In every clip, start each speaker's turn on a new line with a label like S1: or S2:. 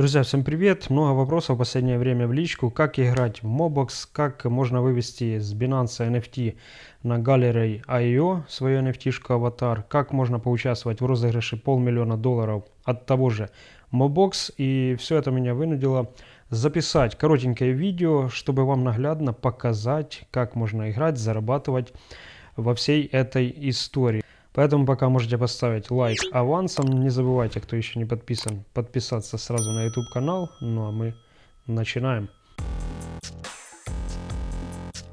S1: Друзья, всем привет! Много вопросов в последнее время в личку. Как играть в Mobox, как можно вывести с Binance NFT на Gallery.io свою NFT-шку аватар, как можно поучаствовать в розыгрыше полмиллиона долларов от того же Mobox. И все это меня вынудило записать коротенькое видео, чтобы вам наглядно показать, как можно играть, зарабатывать во всей этой истории. Поэтому пока можете поставить лайк авансом. Не забывайте, кто еще не подписан, подписаться сразу на YouTube канал. Ну а мы начинаем.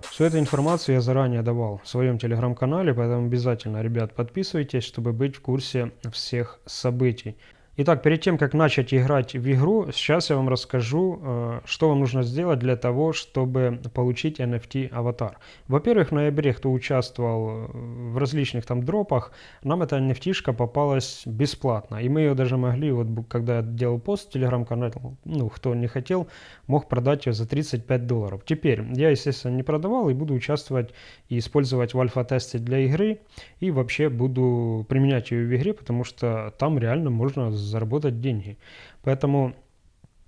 S1: Всю эту информацию я заранее давал в своем телеграм-канале, поэтому обязательно, ребят, подписывайтесь, чтобы быть в курсе всех событий. Итак, перед тем, как начать играть в игру, сейчас я вам расскажу, э, что вам нужно сделать для того, чтобы получить NFT аватар. Во-первых, в ноябре, кто участвовал э, в различных там дропах, нам эта NFT-шка попалась бесплатно. И мы ее даже могли, вот когда я делал пост в телеграм-канале, ну, кто не хотел, мог продать ее за 35 долларов. Теперь, я, естественно, не продавал и буду участвовать и использовать в альфа-тесте для игры. И вообще буду применять ее в игре, потому что там реально можно заработать деньги. Поэтому,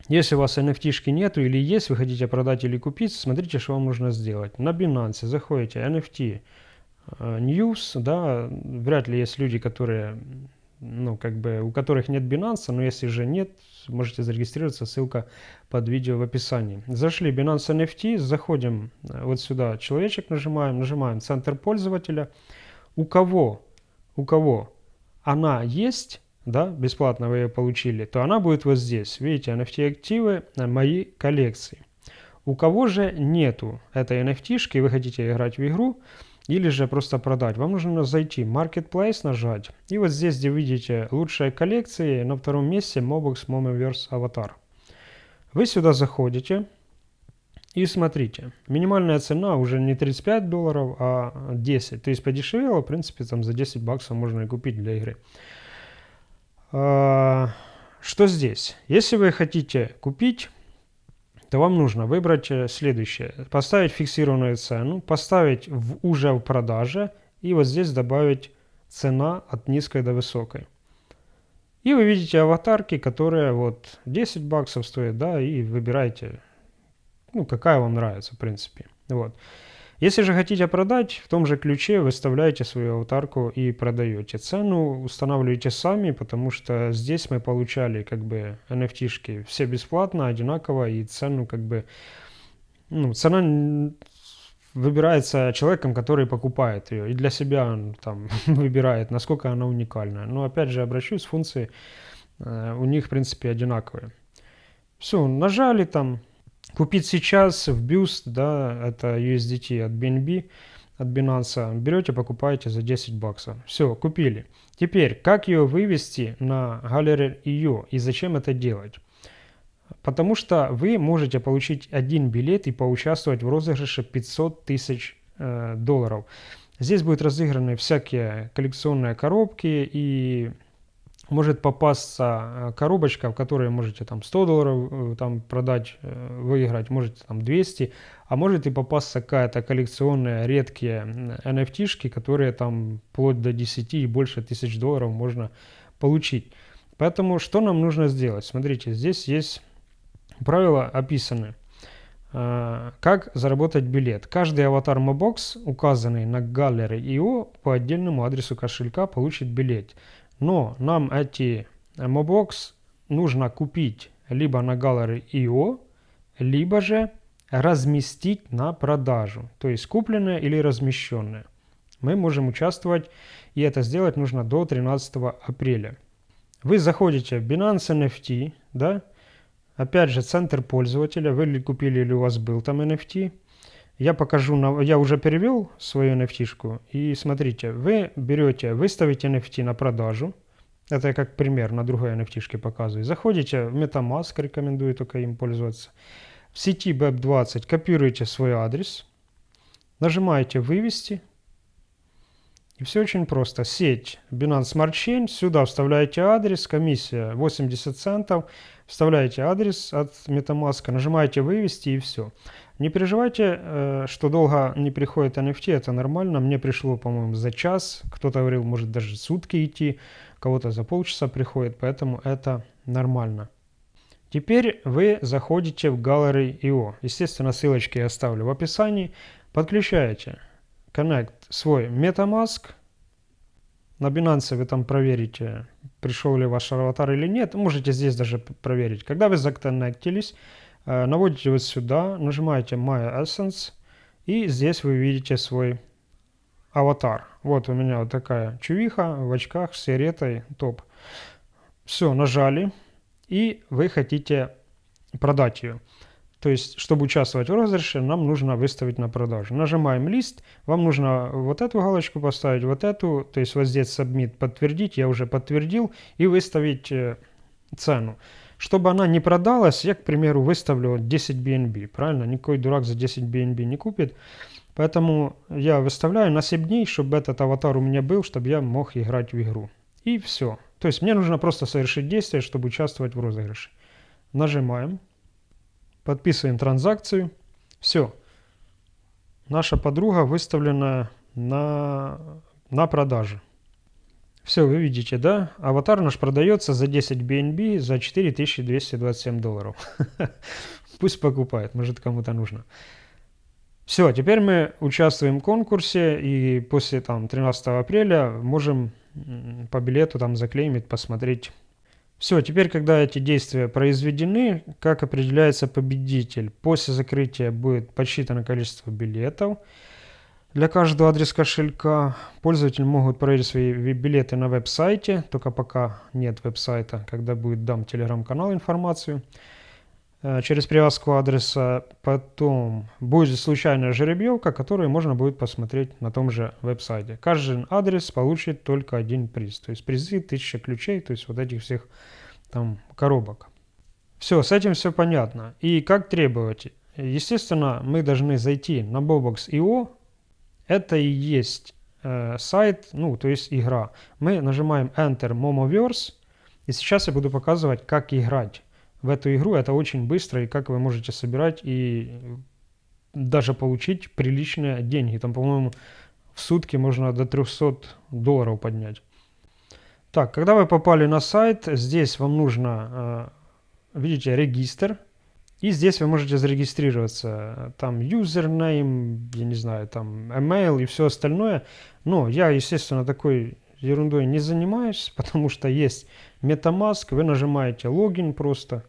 S1: если у вас NFT нету или есть, вы хотите продать или купить, смотрите, что вам нужно сделать. На Binance заходите NFT э, News, да, вряд ли есть люди, которые, ну, как бы, у которых нет Binance, но если же нет, можете зарегистрироваться, ссылка под видео в описании. Зашли Binance NFT, заходим э, вот сюда, человечек нажимаем, нажимаем центр пользователя. У кого, у кого она есть, да, бесплатно вы ее получили, то она будет вот здесь. Видите, NFT-активы, э, мои коллекции. У кого же нету этой NFT-шки, вы хотите играть в игру, или же просто продать, вам нужно зайти в Marketplace, нажать, и вот здесь, где видите лучшие коллекции, на втором месте Mobox Momoverse Avatar. Вы сюда заходите и смотрите, минимальная цена уже не 35 долларов, а 10, то есть подешевело, в принципе, там за 10 баксов можно и купить для игры. А, что здесь? Если вы хотите купить, то вам нужно выбрать э, следующее. Поставить фиксированную цену, поставить в, уже в продаже и вот здесь добавить цена от низкой до высокой. И вы видите аватарки, которые вот 10 баксов стоят, да, и выбираете, ну, какая вам нравится, в принципе. Вот. Если же хотите продать, в том же ключе выставляете свою аватарку и продаете. Цену устанавливаете сами, потому что здесь мы получали как бы NFT-шки все бесплатно, одинаково, и цену как бы, ну, цена выбирается человеком, который покупает ее, и для себя он там выбирает, насколько она уникальна. Но опять же обращусь, функции э, у них в принципе одинаковые. Все, нажали там, Купить сейчас в Boost, да, это USDT от BNB, от Binance, берете, покупаете за 10 баксов. Все, купили. Теперь, как ее вывести на Gallery.io и зачем это делать? Потому что вы можете получить один билет и поучаствовать в розыгрыше 500 тысяч э, долларов. Здесь будут разыграны всякие коллекционные коробки и может попасться э, коробочка, в которой можете там 100 долларов э, там продать, э, выиграть, можете там 200, а может и попасться какая-то коллекционная редкие NFT-шки, которые там вплоть до 10 и больше тысяч долларов можно получить. Поэтому что нам нужно сделать? Смотрите, здесь есть правила описаны. Как заработать билет? Каждый аватар Mobox, указанный на Gallery.io по отдельному адресу кошелька, получит билет. Но нам эти Mobox нужно купить либо на Gallery.io, либо же разместить на продажу, то есть купленное или размещенное. Мы можем участвовать, и это сделать нужно до 13 апреля. Вы заходите в Binance NFT, да, опять же центр пользователя, вы ли купили или у вас был там NFT. Я покажу, я уже перевел свою NFT-шку, и смотрите, вы берете, выставите NFT на продажу, это я как пример на другой NFT показываю. Заходите в MetaMask, рекомендую только им пользоваться. В сети BEP20 копируете свой адрес, нажимаете «Вывести». И все очень просто. Сеть Binance Smart Chain, сюда вставляете адрес, комиссия 80 центов, вставляете адрес от MetaMask, нажимаете «Вывести» и все. Не переживайте, э, что долго не приходит NFT, это нормально. Мне пришло, по-моему, за час, кто-то говорил, может даже сутки идти, кого-то за полчаса приходит, поэтому это нормально. Теперь вы заходите в Gallery.io. Естественно, ссылочки я оставлю в описании. Подключаете Connect свой MetaMask. На Binance вы там проверите, пришел ли ваш аватар или нет. Можете здесь даже проверить. Когда вы законнектились, наводите вот сюда, нажимаете My Essence. И здесь вы видите свой аватар. Вот у меня вот такая чувиха в очках с сигаретой, топ. Все, нажали и вы хотите продать ее. То есть, чтобы участвовать в розыгрыше, нам нужно выставить на продажу. Нажимаем лист, вам нужно вот эту галочку поставить, вот эту, то есть вот здесь submit подтвердить, я уже подтвердил, и выставить э, цену. Чтобы она не продалась, я, к примеру, выставлю 10 BNB, правильно? Никакой дурак за 10 BNB не купит. Поэтому я выставляю на 7 дней, чтобы этот аватар у меня был, чтобы я мог играть в игру. И все. То есть мне нужно просто совершить действие, чтобы участвовать в розыгрыше. Нажимаем. Подписываем транзакцию. Все. Наша подруга выставлена на, на продаже. Все, вы видите, да? Аватар наш продается за 10 BNB за 4227 долларов. Пусть покупает, может кому-то нужно. Все, теперь мы участвуем в конкурсе и после там 13 апреля можем по билету там заклеймить, посмотреть. Все, теперь, когда эти действия произведены, как определяется победитель? После закрытия будет подсчитано количество билетов. Для каждого адреса кошелька пользователи могут проверить свои билеты на веб-сайте, только пока нет веб-сайта, когда будет дам телеграм-канал информацию. Э, через привязку адреса. Потом будет случайная жеребьевка, которую можно будет посмотреть на том же веб-сайте. Каждый адрес получит только один приз. То есть призы, 1000 ключей, то есть вот этих всех там коробок. Все, с этим все понятно. И как требовать? Естественно, мы должны зайти на Bobox.io. Это и есть э, сайт, ну, то есть игра. Мы нажимаем Enter Momoverse. И сейчас я буду показывать, как играть в эту игру. Это очень быстро, и как вы можете собирать и даже получить приличные деньги. Там, по-моему, в сутки можно до 300 долларов поднять. Так, когда вы попали на сайт, здесь вам нужно, э, видите, регистр. И здесь вы можете зарегистрироваться. Там username, я не знаю, там email и все остальное. Но я, естественно, такой ерундой не занимаюсь, потому что есть MetaMask. Вы нажимаете логин просто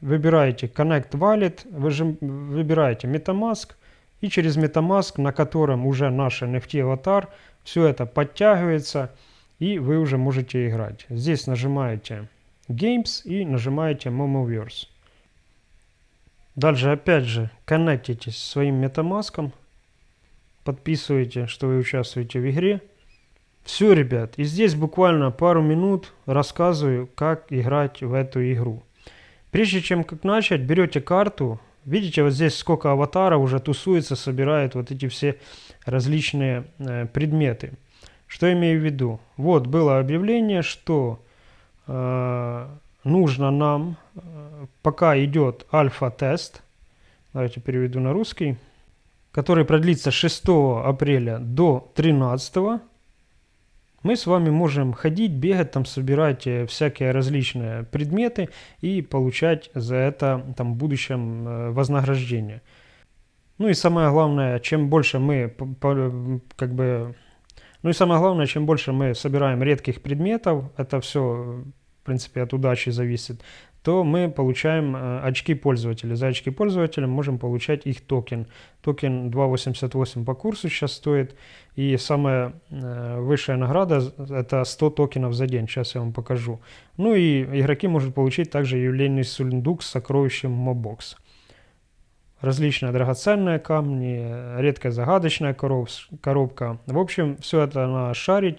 S1: выбираете Connect Wallet, вы выбираете MetaMask, и через MetaMask, на котором уже наш NFT аватар, все это подтягивается, и вы уже можете играть. Здесь нажимаете Games и нажимаете Momoverse. Дальше опять же коннектитесь своим MetaMask, подписываете, что вы участвуете в игре. Все, ребят, и здесь буквально пару минут рассказываю, как играть в эту игру. Прежде чем как начать, берете карту. Видите, вот здесь сколько аватаров уже тусуется, собирает вот эти все различные э, предметы. Что имею в виду? Вот было объявление, что э, нужно нам, пока идет альфа-тест, давайте переведу на русский, который продлится 6 апреля до 13 мы с вами можем ходить, бегать, там, собирать э, всякие различные предметы и получать за это там, в будущем э, вознаграждение. Ну и самое главное, чем больше мы как бы... Ну и самое главное, чем больше мы собираем редких предметов, это все, в принципе, от удачи зависит, то мы получаем э, очки пользователя. За очки пользователя можем получать их токен. Токен 2.88 по курсу сейчас стоит. И самая э, высшая награда это 100 токенов за день. Сейчас я вам покажу. Ну и игроки могут получить также юбилейный сундук с сокровищем Мобокс. Различные драгоценные камни, редкая загадочная коробка. В общем, все это надо шарить,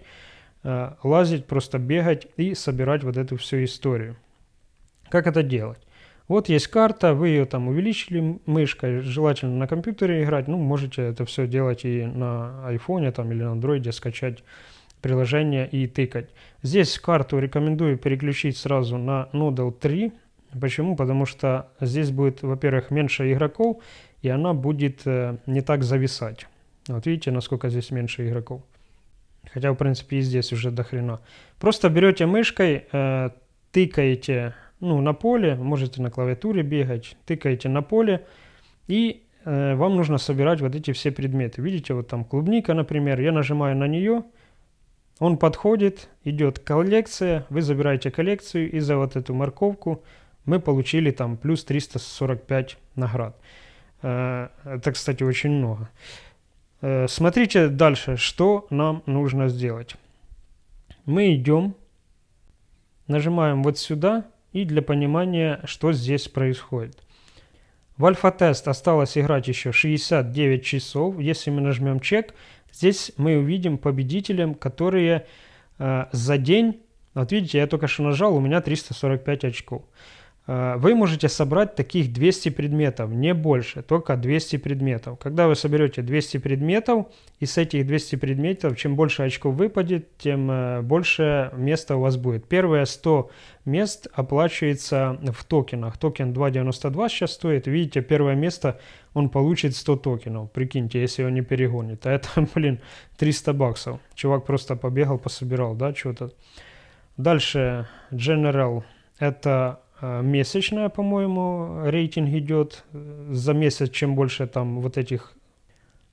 S1: э, лазить, просто бегать и собирать вот эту всю историю. Как это делать? Вот есть карта, вы ее там увеличили мышкой, желательно на компьютере играть, ну, можете это все делать и на айфоне там, или на андроиде, скачать приложение и тыкать. Здесь карту рекомендую переключить сразу на Nodal 3. Почему? Потому что здесь будет, во-первых, меньше игроков, и она будет э, не так зависать. Вот видите, насколько здесь меньше игроков. Хотя, в принципе, и здесь уже до хрена. Просто берете мышкой, э, тыкаете ну, на поле, можете на клавиатуре бегать, тыкаете на поле, и э, вам нужно собирать вот эти все предметы. Видите, вот там клубника, например, я нажимаю на нее, он подходит, идет коллекция, вы забираете коллекцию, и за вот эту морковку мы получили там плюс 345 наград. Э, это, кстати, очень много. Э, смотрите дальше, что нам нужно сделать. Мы идем, нажимаем вот сюда, и для понимания, что здесь происходит. В альфа-тест осталось играть еще 69 часов. Если мы нажмем чек, здесь мы увидим победителям, которые э, за день, вот видите, я только что нажал, у меня 345 очков. Э, вы можете собрать таких 200 предметов, не больше, только 200 предметов. Когда вы соберете 200 предметов, и с этих 200 предметов, чем больше очков выпадет, тем э, больше места у вас будет. Первые 100 мест оплачивается в токенах. Токен 2.92 сейчас стоит. Видите, первое место он получит 100 токенов. Прикиньте, если он не перегонит. А это, блин, 300 баксов. Чувак просто побегал, пособирал, да, что-то. Дальше General. Это месячная, по-моему, рейтинг идет. За месяц, чем больше там вот этих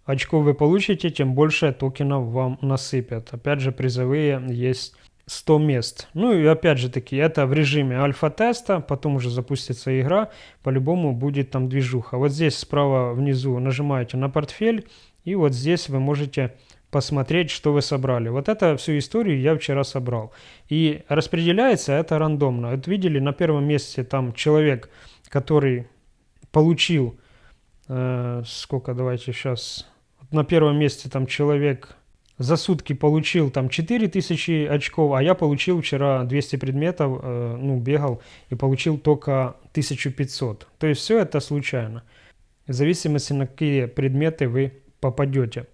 S1: очков вы получите, тем больше токенов вам насыпят. Опять же, призовые есть 100 мест. Ну и опять же таки, это в режиме альфа-теста, потом уже запустится игра, по-любому будет там движуха. Вот здесь справа внизу нажимаете на портфель, и вот здесь вы можете посмотреть, что вы собрали. Вот это всю историю я вчера собрал. И распределяется это рандомно. Вот видели, на первом месте там человек, который получил, э, сколько, давайте сейчас, на первом месте там человек за сутки получил там 4000 очков, а я получил вчера 200 предметов, э, ну, бегал и получил только 1500. То есть все это случайно. В зависимости на какие предметы вы попадете.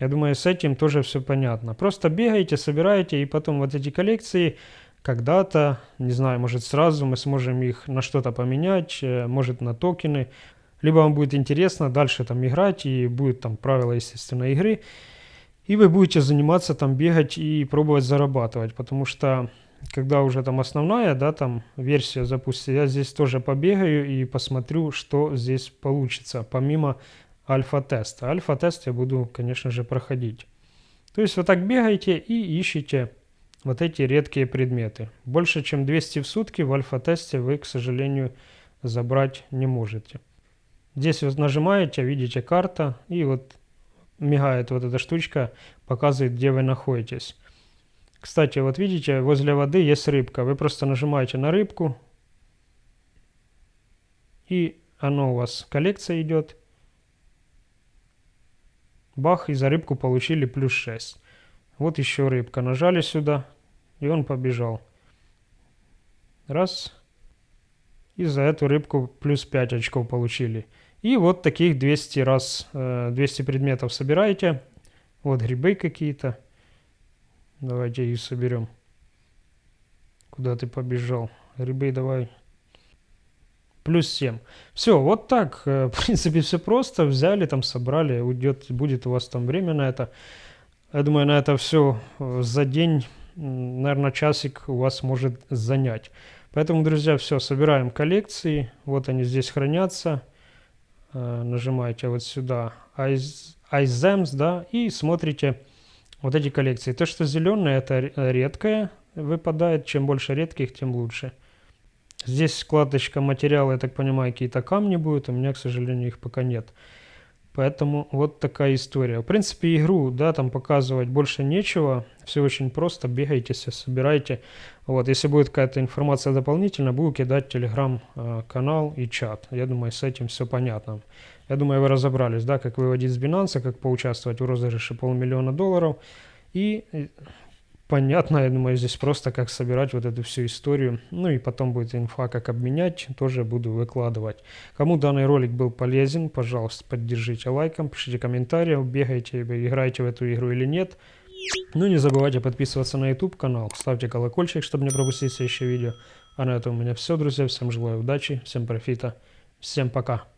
S1: Я думаю, с этим тоже все понятно. Просто бегаете, собираете, и потом вот эти коллекции когда-то, не знаю, может сразу мы сможем их на что-то поменять, э, может на токены. Либо вам будет интересно дальше там играть, и будет там правила, естественно, игры. И вы будете заниматься там бегать и пробовать зарабатывать, потому что когда уже там основная, да, там версия запустится, я здесь тоже побегаю и посмотрю, что здесь получится, помимо альфа-теста. Альфа-тест я буду, конечно же, проходить. То есть вот так бегаете и ищете вот эти редкие предметы. Больше, чем 200 в сутки в альфа-тесте вы, к сожалению, забрать не можете. Здесь вот нажимаете, видите карта, и вот мигает вот эта штучка, показывает, где вы находитесь. Кстати, вот видите, возле воды есть рыбка. Вы просто нажимаете на рыбку, и оно у вас коллекция идет. Бах, и за рыбку получили плюс 6. Вот еще рыбка. Нажали сюда, и он побежал. Раз. И за эту рыбку плюс 5 очков получили. И вот таких 200 раз, 200 э, предметов собираете. Вот грибы какие-то. Давайте их соберем. Куда ты побежал? Грибы давай плюс 7. Все, вот так, э, в принципе, все просто. Взяли, там собрали, уйдет, будет у вас там время на это. Я думаю, на это все э, за день, наверное, часик у вас может занять. Поэтому, друзья, все, собираем коллекции. Вот они здесь хранятся. Э, нажимаете вот сюда iZems, да, и смотрите вот эти коллекции. То, что зеленое, это редкое выпадает. Чем больше редких, тем лучше. Здесь складочка материала, я так понимаю, какие-то камни будут. У меня, к сожалению, их пока нет. Поэтому вот такая история. В принципе, игру, да, там показывать больше нечего. Все очень просто. Бегайте, собирайте. Вот, если будет какая-то информация дополнительная, буду кидать телеграм-канал и чат. Я думаю, с этим все понятно. Я думаю, вы разобрались, да, как выводить с Binance, как поучаствовать в розыгрыше полмиллиона долларов. И понятно, я думаю, здесь просто как собирать вот эту всю историю. Ну и потом будет инфа, как обменять, тоже буду выкладывать. Кому данный ролик был полезен, пожалуйста, поддержите лайком, пишите комментарии, бегайте, играете в эту игру или нет. Ну не забывайте подписываться на YouTube канал, ставьте колокольчик, чтобы не пропустить следующее видео. А на этом у меня все, друзья. Всем желаю удачи, всем профита, всем пока.